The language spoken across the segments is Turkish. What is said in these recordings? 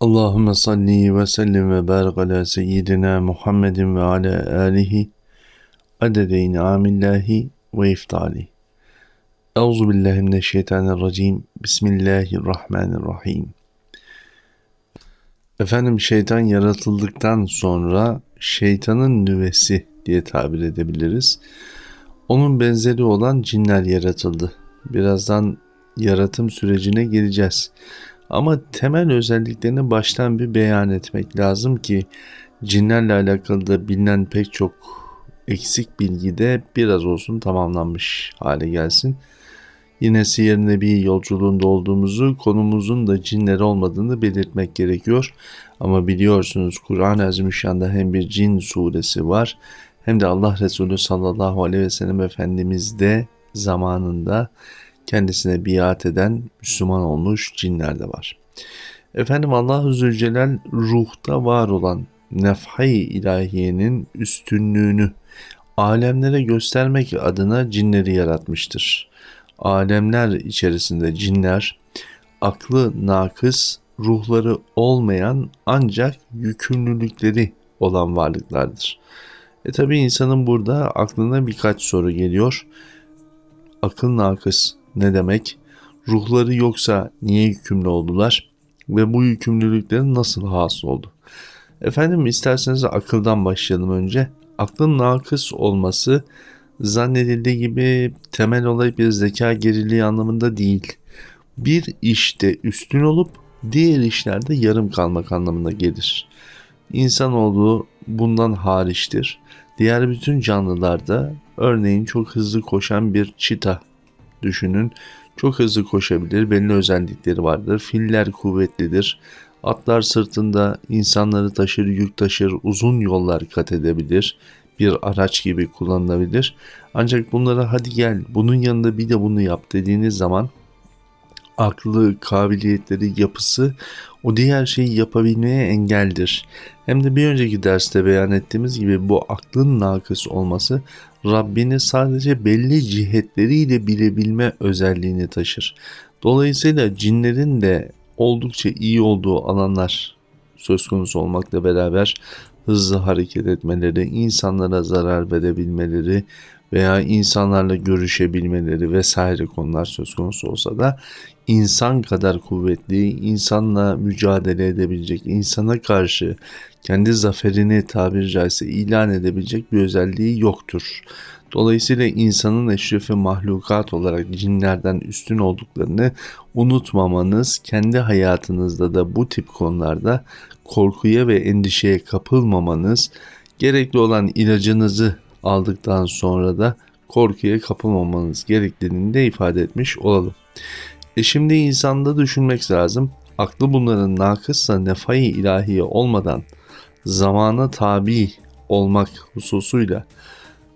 Allahümme salli ve sellim ve barik ala seyyidina Muhammedin ve ala alihi adede in'amillahi ve iftali. Euzu billahi mineşşeytanirracim. Bismillahirrahmanirrahim. Efendim şeytan yaratıldıktan sonra şeytanın nüvesi diye tabir edebiliriz. Onun benzeri olan cinler yaratıldı. Birazdan yaratım sürecine gireceğiz. Ama temel özelliklerini baştan bir beyan etmek lazım ki cinlerle alakalı da bilinen pek çok eksik bilgi de biraz olsun tamamlanmış hale gelsin. Yine Siyer Nebi yolculuğunda olduğumuzu, konumuzun da cinler olmadığını belirtmek gerekiyor. Ama biliyorsunuz Kur'an-ı Azimüşşan'da hem bir cin suresi var hem de Allah Resulü sallallahu aleyhi ve sellem Efendimiz de zamanında kendisine biat eden Müslüman olmuş cinler de var. Efendim Allah-u Zülcelal ruhta var olan nefhay ilahiyenin üstünlüğünü alemlere göstermek adına cinleri yaratmıştır. Alemler içerisinde cinler aklı nakıs, ruhları olmayan ancak yükümlülükleri olan varlıklardır. E tabi insanın burada aklına birkaç soru geliyor. Akıl nakıs ne demek? Ruhları yoksa niye yükümlü oldular? Ve bu yükümlülüklerin nasıl hasıl oldu? Efendim isterseniz akıldan başlayalım önce. Aklın nakıs olması zannedildiği gibi temel olay bir zeka geriliği anlamında değil. Bir işte üstün olup diğer işlerde yarım kalmak anlamına gelir. İnsanoğlu bundan hariçtir. Diğer bütün canlılarda örneğin çok hızlı koşan bir çita düşünün. Çok hızlı koşabilir, belli özellikleri vardır. Filler kuvvetlidir. Atlar sırtında insanları taşır, yük taşır, uzun yollar kat edebilir. Bir araç gibi kullanılabilir. Ancak bunlara hadi gel bunun yanında bir de bunu yap dediğiniz zaman aklı, kabiliyetleri, yapısı o diğer şeyi yapabilmeye engeldir. Hem de bir önceki derste beyan ettiğimiz gibi bu aklın nakıs olması Rabbini sadece belli cihetleriyle bilebilme özelliğini taşır. Dolayısıyla cinlerin de oldukça iyi olduğu alanlar söz konusu olmakla beraber hızlı hareket etmeleri, insanlara zarar verebilmeleri veya insanlarla görüşebilmeleri vesaire konular söz konusu olsa da insan kadar kuvvetli, insanla mücadele edebilecek, insana karşı kendi zaferini tabiri caizse ilan edebilecek bir özelliği yoktur. Dolayısıyla insanın eşrefi mahlukat olarak cinlerden üstün olduklarını unutmamanız, kendi hayatınızda da bu tip konularda korkuya ve endişeye kapılmamanız, gerekli olan ilacınızı aldıktan sonra da korkuya kapılmamanız gerektiğini de ifade etmiş olalım. E şimdi insanda düşünmek lazım. Aklı bunların nakıssa nefai ilahiye olmadan zamana tabi olmak hususuyla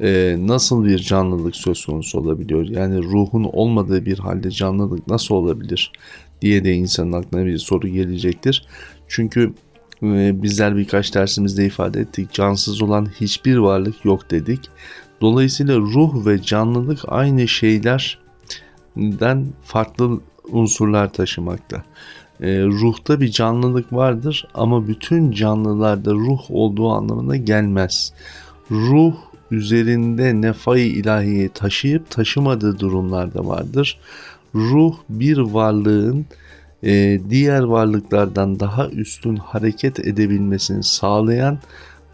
e, nasıl bir canlılık söz konusu olabiliyor? Yani ruhun olmadığı bir halde canlılık nasıl olabilir diye de insanın aklına bir soru gelecektir. Çünkü bizler birkaç dersimizde ifade ettik. Cansız olan hiçbir varlık yok dedik. Dolayısıyla ruh ve canlılık aynı şeylerden farklı unsurlar taşımakta. E, ruhta bir canlılık vardır ama bütün canlılarda ruh olduğu anlamına gelmez. Ruh üzerinde nefai ilahiyi taşıyıp taşımadığı durumlarda vardır. Ruh bir varlığın e, diğer varlıklardan daha üstün hareket edebilmesini sağlayan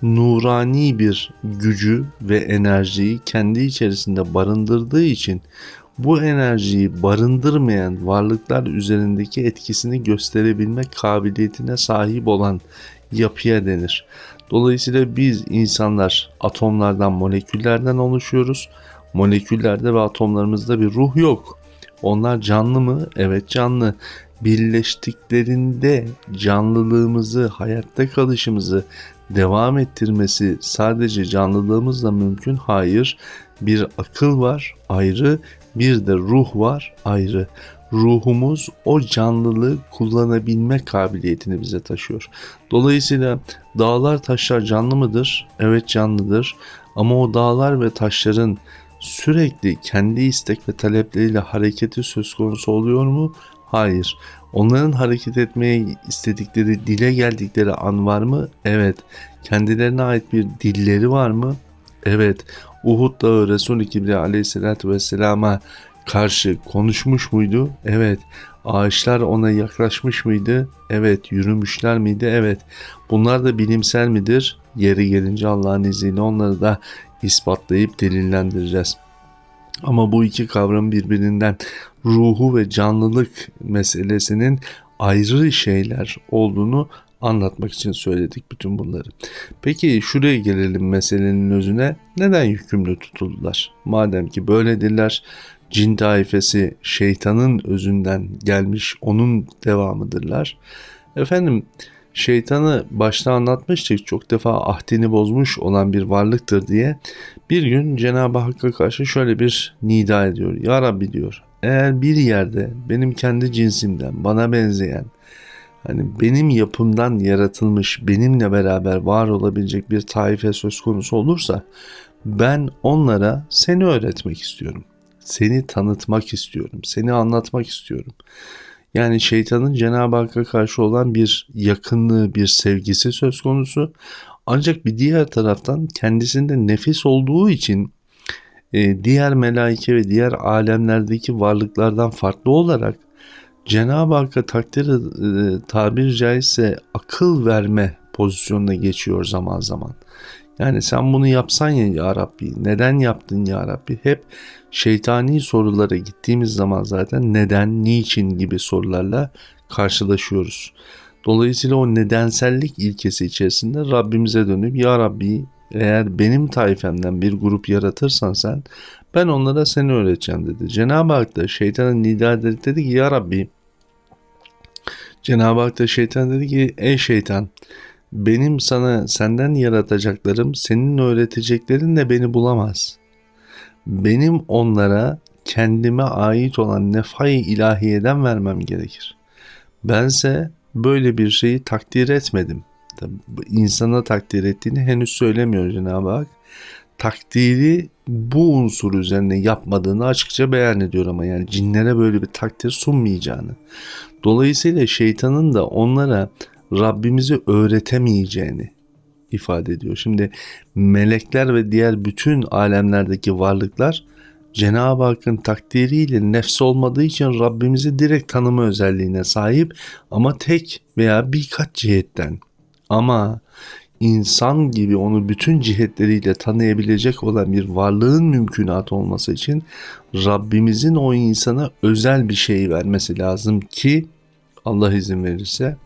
nurani bir gücü ve enerjiyi kendi içerisinde barındırdığı için bu enerjiyi barındırmayan varlıklar üzerindeki etkisini gösterebilme kabiliyetine sahip olan yapıya denir. Dolayısıyla biz insanlar atomlardan, moleküllerden oluşuyoruz. Moleküllerde ve atomlarımızda bir ruh yok. Onlar canlı mı? Evet canlı. Birleştiklerinde canlılığımızı, hayatta kalışımızı devam ettirmesi sadece canlılığımızla mümkün. Hayır. Bir akıl var ayrı, bir de ruh var ayrı. Ruhumuz o canlılığı kullanabilme kabiliyetini bize taşıyor. Dolayısıyla dağlar taşlar canlı mıdır? Evet canlıdır. Ama o dağlar ve taşların sürekli kendi istek ve talepleriyle hareketi söz konusu oluyor mu? Hayır. Onların hareket etmeye istedikleri, dile geldikleri an var mı? Evet. Kendilerine ait bir dilleri var mı? Evet. Uhud Dağı Resul-i Kibriya aleyhissalatü vesselama karşı konuşmuş muydu? Evet. Ağaçlar ona yaklaşmış mıydı? Evet. Yürümüşler miydi? Evet. Bunlar da bilimsel midir? Yeri gelince Allah'ın izniyle onları da ispatlayıp delillendireceğiz. Ama bu iki kavram birbirinden ruhu ve canlılık meselesinin ayrı şeyler olduğunu anlatmak için söyledik bütün bunları. Peki şuraya gelelim meselenin özüne. Neden yükümlü tutuldular? Madem ki böyledirler, cin taifesi şeytanın özünden gelmiş, onun devamıdırlar. Efendim şeytanı başta anlatmıştık çok defa ahdini bozmuş olan bir varlıktır diye. Bir gün Cenab-ı Hakk'a karşı şöyle bir nida ediyor. Ya Rabbi diyor eğer bir yerde benim kendi cinsimden bana benzeyen hani benim yapımdan yaratılmış benimle beraber var olabilecek bir taife söz konusu olursa ben onlara seni öğretmek istiyorum. Seni tanıtmak istiyorum. Seni anlatmak istiyorum. Yani şeytanın Cenab-ı Hakk'a karşı olan bir yakınlığı, bir sevgisi söz konusu. Ancak bir diğer taraftan kendisinde nefis olduğu için e, diğer melaike ve diğer alemlerdeki varlıklardan farklı olarak Cenab-ı Hakk'a takdir e, tabir caizse akıl verme pozisyonuna geçiyor zaman zaman. Yani sen bunu yapsan ya ya Rabbi, neden yaptın ya Rabbi? Hep şeytani sorulara gittiğimiz zaman zaten neden, niçin gibi sorularla karşılaşıyoruz. Dolayısıyla o nedensellik ilkesi içerisinde Rabbimize dönüp ya Rabbi eğer benim taifemden bir grup yaratırsan sen ben onlara seni öğreteceğim dedi. Cenab-ı Hak da şeytanın nida ederek dedi ki ya Rabbi Cenab-ı Hak da şeytan dedi ki ey şeytan benim sana senden yaratacaklarım senin öğreteceklerin de beni bulamaz. Benim onlara kendime ait olan nefay ilahiyeden vermem gerekir. Bense böyle bir şeyi takdir etmedim. Tabi insana takdir ettiğini henüz söylemiyor Cenab-ı Hak. Takdiri bu unsur üzerine yapmadığını açıkça beyan ediyor ama yani cinlere böyle bir takdir sunmayacağını. Dolayısıyla şeytanın da onlara Rabbimizi öğretemeyeceğini ifade ediyor. Şimdi melekler ve diğer bütün alemlerdeki varlıklar Cenab-ı Hakk'ın takdiriyle nefs olmadığı için Rabbimizi direkt tanıma özelliğine sahip ama tek veya birkaç cihetten. Ama insan gibi onu bütün cihetleriyle tanıyabilecek olan bir varlığın mümkünat olması için Rabbimizin o insana özel bir şey vermesi lazım ki Allah izin verirse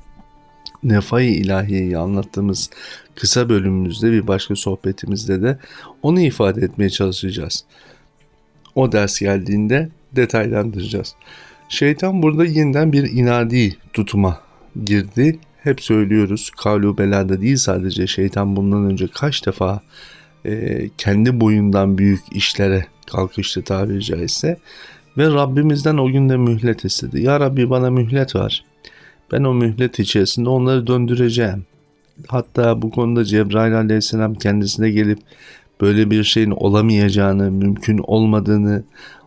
Nefai ilahiyeyi anlattığımız kısa bölümümüzde bir başka sohbetimizde de onu ifade etmeye çalışacağız. O ders geldiğinde detaylandıracağız. Şeytan burada yeniden bir inadi tutuma girdi. Hep söylüyoruz kavlu belada değil sadece şeytan bundan önce kaç defa e, kendi boyundan büyük işlere kalkıştı tabiri caizse. Ve Rabbimizden o günde mühlet istedi. Ya Rabbi bana mühlet var. Ben o mühlet içerisinde onları döndüreceğim. Hatta bu konuda Cebrail aleyhisselam kendisine gelip böyle bir şeyin olamayacağını, mümkün olmadığını,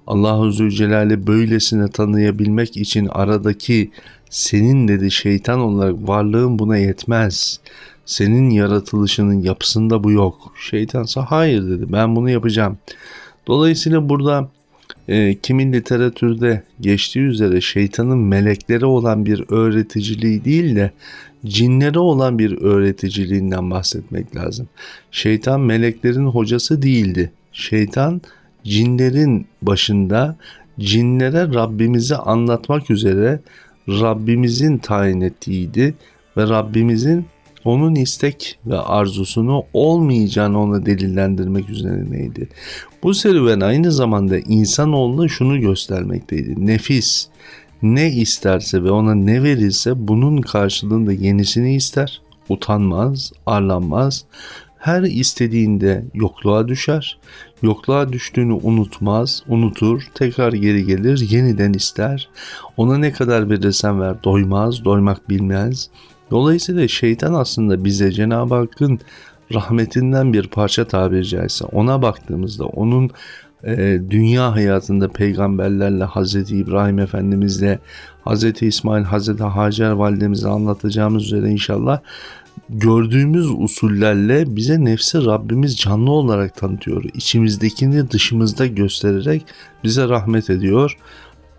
Allahu Zülcelal'i böylesine tanıyabilmek için aradaki senin dedi şeytan olarak varlığın buna yetmez. Senin yaratılışının yapısında bu yok. Şeytansa hayır dedi ben bunu yapacağım. Dolayısıyla burada e, kimin literatürde geçtiği üzere şeytanın meleklere olan bir öğreticiliği değil de cinlere olan bir öğreticiliğinden bahsetmek lazım. Şeytan meleklerin hocası değildi. Şeytan cinlerin başında cinlere Rabbimizi anlatmak üzere Rabbimizin tayin ettiğiydi ve Rabbimizin onun istek ve arzusunu olmayacağını ona delillendirmek üzerineydi. Bu serüven aynı zamanda insanoğluna şunu göstermekteydi. Nefis ne isterse ve ona ne verilse bunun karşılığında yenisini ister, utanmaz, arlanmaz. Her istediğinde yokluğa düşer. Yokluğa düştüğünü unutmaz, unutur, tekrar geri gelir, yeniden ister. Ona ne kadar verirsen ver doymaz, doymak bilmez. Dolayısıyla şeytan aslında bize Cenab-ı Hakk'ın rahmetinden bir parça tabiri caizse ona baktığımızda onun e, dünya hayatında peygamberlerle Hazreti İbrahim Efendimizle Hazreti İsmail, Hazreti Hacer validemize anlatacağımız üzere inşallah gördüğümüz usullerle bize nefsi Rabbimiz canlı olarak tanıtıyor. İçimizdekini dışımızda göstererek bize rahmet ediyor.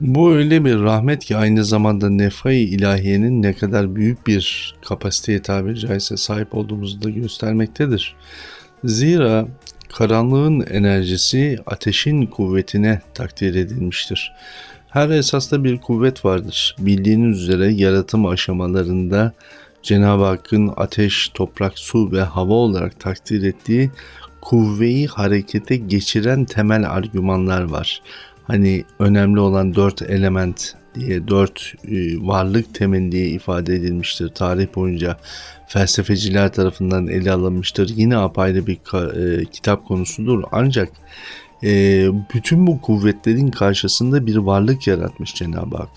Bu öyle bir rahmet ki aynı zamanda nefai ilahiyenin ne kadar büyük bir kapasiteye tabiri caizse sahip olduğumuzu da göstermektedir. Zira karanlığın enerjisi ateşin kuvvetine takdir edilmiştir. Her esasta bir kuvvet vardır. Bildiğiniz üzere yaratım aşamalarında Cenab-ı Hakk'ın ateş, toprak, su ve hava olarak takdir ettiği kuvveyi harekete geçiren temel argümanlar var. Hani önemli olan dört element diye dört e, varlık temeli diye ifade edilmiştir tarih boyunca felsefeciler tarafından ele alınmıştır. Yine apayrı bir e, kitap konusudur. Ancak e, bütün bu kuvvetlerin karşısında bir varlık yaratmış Cenab-ı Hak.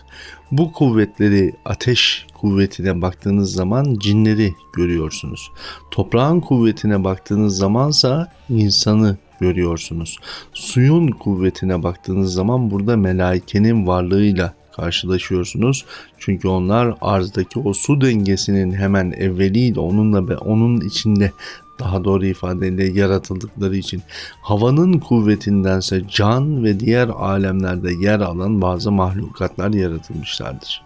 Bu kuvvetleri ateş kuvvetine baktığınız zaman cinleri görüyorsunuz. Toprağın kuvvetine baktığınız zamansa insanı görüyorsunuz. Suyun kuvvetine baktığınız zaman burada melaikenin varlığıyla karşılaşıyorsunuz. Çünkü onlar arzdaki o su dengesinin hemen evveliyle onunla ve onun içinde daha doğru ifadeyle yaratıldıkları için havanın kuvvetindense can ve diğer alemlerde yer alan bazı mahlukatlar yaratılmışlardır.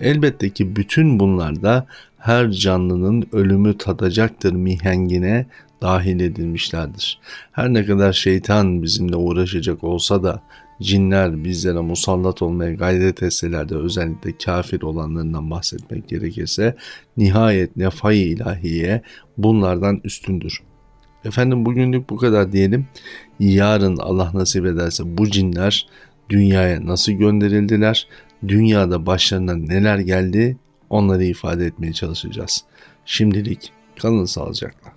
Elbette ki bütün bunlarda her canlının ölümü tadacaktır mihengine dahil edilmişlerdir. Her ne kadar şeytan bizimle uğraşacak olsa da cinler bizlere musallat olmaya gayret etseler de özellikle kafir olanlarından bahsetmek gerekirse nihayet nefai ilahiye bunlardan üstündür. Efendim bugünlük bu kadar diyelim. Yarın Allah nasip ederse bu cinler dünyaya nasıl gönderildiler? Dünyada başlarına neler geldi? Onları ifade etmeye çalışacağız. Şimdilik kalın sağlıcakla.